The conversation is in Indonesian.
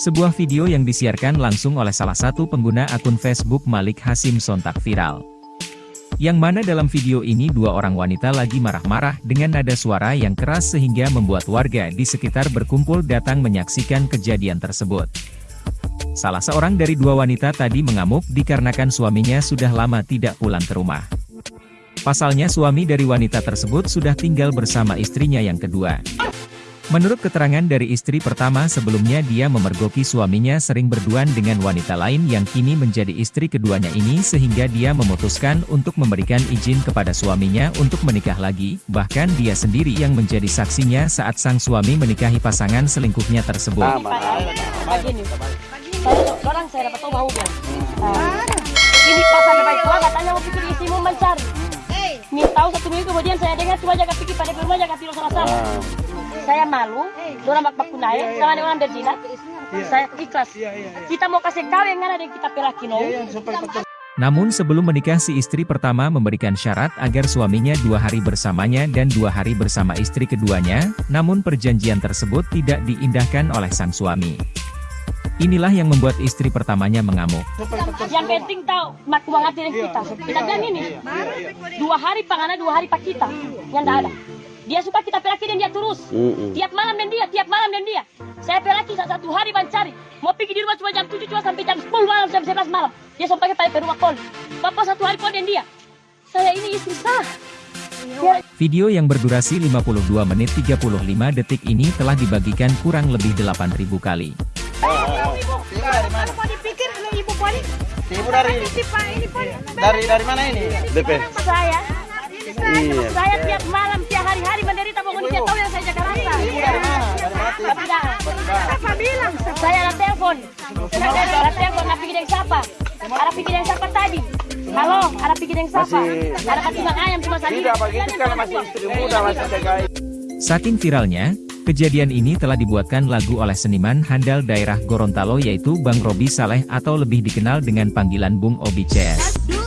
Sebuah video yang disiarkan langsung oleh salah satu pengguna akun Facebook Malik Hasim sontak viral. Yang mana dalam video ini dua orang wanita lagi marah-marah dengan nada suara yang keras sehingga membuat warga di sekitar berkumpul datang menyaksikan kejadian tersebut. Salah seorang dari dua wanita tadi mengamuk dikarenakan suaminya sudah lama tidak pulang ke rumah. Pasalnya suami dari wanita tersebut sudah tinggal bersama istrinya yang kedua. Menurut keterangan dari istri pertama sebelumnya dia memergoki suaminya sering berduaan dengan wanita lain yang kini menjadi istri keduanya ini sehingga dia memutuskan untuk memberikan izin kepada suaminya untuk menikah lagi, bahkan dia sendiri yang menjadi saksinya saat sang suami menikahi pasangan selingkuhnya tersebut. Saya, orang saya dapat tahu bau dia. Nah, ini pas ada baik tua katanya mau pikir isimu mencari. Nih tahu satu minggu kemudian saya dengar cuma jaga pikir pada rumah jaga tidur sama-sama. Saya malu, orang bak baku naik, sama dengan orang berzina. Saya ikhlas. Kita mau kasih kawin kan ada yang kita pelaki no. Namun sebelum menikah si istri pertama memberikan syarat agar suaminya dua hari bersamanya dan dua hari bersama istri keduanya, namun perjanjian tersebut tidak diindahkan oleh sang suami. Inilah yang membuat istri pertamanya mengamuk. Yang penting tahu mak uang hati kita. Kita bilang ini, dua hari panganan dua hari pak kita, yang tidak ada. Dia suka kita pelaki dan dia terus. Tiap malam dan dia, tiap malam dan dia. Saya pelaki satu hari mencari. Mau pergi di rumah cuma jam 7 cuma sampai jam 10 malam, jam 11 malam. Dia sampai pakai rumah pon. Bapak satu hari pon dan dia. Saya ini istri sah. Dia Video yang berdurasi 52 menit 35 detik ini telah dibagikan kurang lebih 8.000 kali. Ibu dari poli. dari dari mana ini? DP. saya. Iya. Saya tiap malam, tiap hari-hari menderita pokoknya dia tahu yang saya jaga rasa. Ibu dari mana? Dari Mati. Tapi dah, Siapa bilang? saya ada telepon. Ada telepon, nak pergi dengan siapa? Ada pergi dengan siapa tadi? Halo, ada pergi dengan siapa? Ada ketimbang ayam cuma sendiri. Tidak begitu karena masih istri muda masih segai. Saking viralnya, kejadian ini telah dibuatkan lagu oleh seniman handal daerah Gorontalo yaitu Bang Robi Saleh atau lebih dikenal dengan panggilan Bung Obi CS.